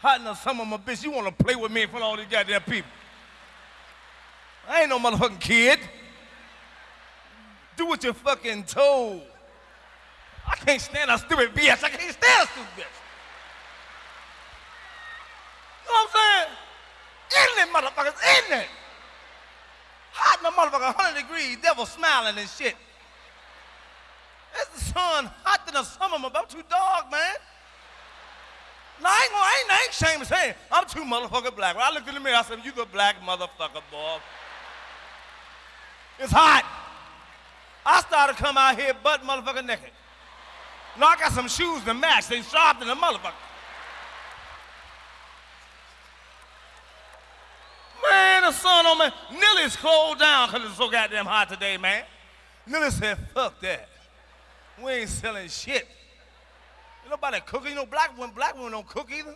hot in the summer, my bitch. You want to play with me in front of all these goddamn people? I ain't no motherfucking kid. Do what you're fucking told. I can't stand a stupid bitch. I can't stand a stupid bitch. You know what I'm saying? Ignorant motherfuckers, ignorant. Hot in the motherfucker, 100 degrees, devil smiling and shit. It's the sun hot than the summer, I'm about too dark, man. No, I ain't, gonna, I ain't, I ain't ashamed to say it. I'm too motherfucking black. When I looked in the mirror, I said, you the black motherfucker, boy. It's hot. I started to come out here butt motherfucker naked. No, I got some shoes to match. They sharp than a motherfucker. Man, the sun on me. Nilly's closed down because it's so goddamn hot today, man. Nilly said, fuck that. We ain't selling shit. Nobody cooking. You know, black women, black women don't cook either.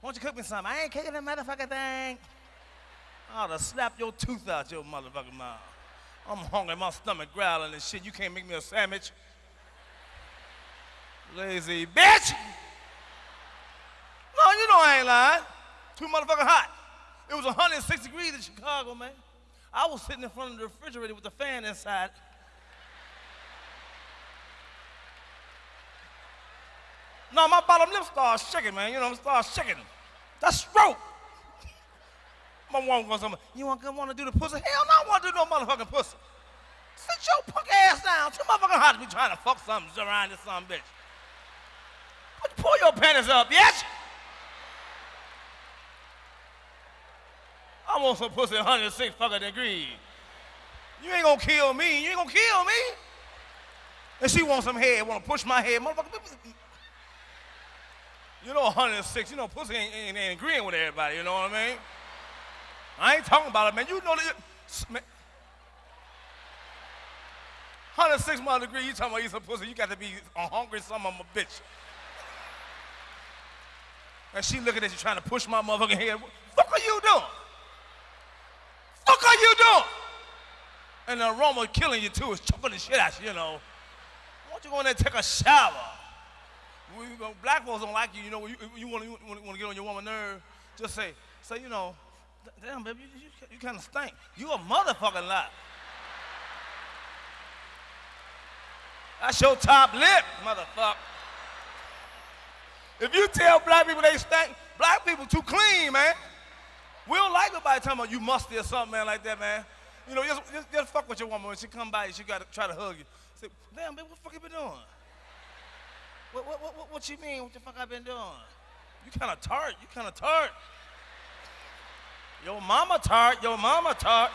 Why don't you cook me something? I ain't cooking that motherfucking thing. I'd have slapped your tooth out your motherfucking mouth. I'm hungry, my stomach growling and shit. You can't make me a sandwich. Lazy bitch! No, you know I ain't lying. Too motherfucking hot. It was 106 degrees in Chicago, man. I was sitting in front of the refrigerator with the fan inside. My bottom lip started shaking, man. You know, started shaking. That's stroke. My woman goes, you want, want to do the pussy? Hell no, I want to do no motherfucking pussy. Sit your punk ass down. Too motherfucking hot to be trying to fuck something around this son bitch. Put, pull your panties up, yes? I want some pussy 106 fucking degrees. You ain't gonna kill me. You ain't gonna kill me. And she wants some head, wanna push my head. Motherfucker, you know 106, you know pussy ain't, ain't, ain't agreeing with everybody, you know what I mean? I ain't talking about it, man. You know that. Man, 106 mile degree, you talking about you some pussy, you got to be a hungry some of a bitch. And she looking at you trying to push my motherfucking head. What fuck are you doing? Fuck are you doing? And the aroma killing you too is choking the shit out you, you know. Why don't you go in there and take a shower? We, black folks don't like you, you know, you, you want to get on your woman nerve, just say, say, you know, damn, baby, you, you, you kind of stink. You a motherfucking lot. That's your top lip, motherfucker. If you tell black people they stink, black people too clean, man. We don't like nobody talking about you musty or something, man, like that, man. You know, just, just, just fuck with your woman. When she come by, she got to try to hug you. Say, damn, baby, what the fuck you been doing? What, what, what, what you mean? What the fuck I been doing? You kind of tart. You kind of tart. Your mama tart. Your mama tart.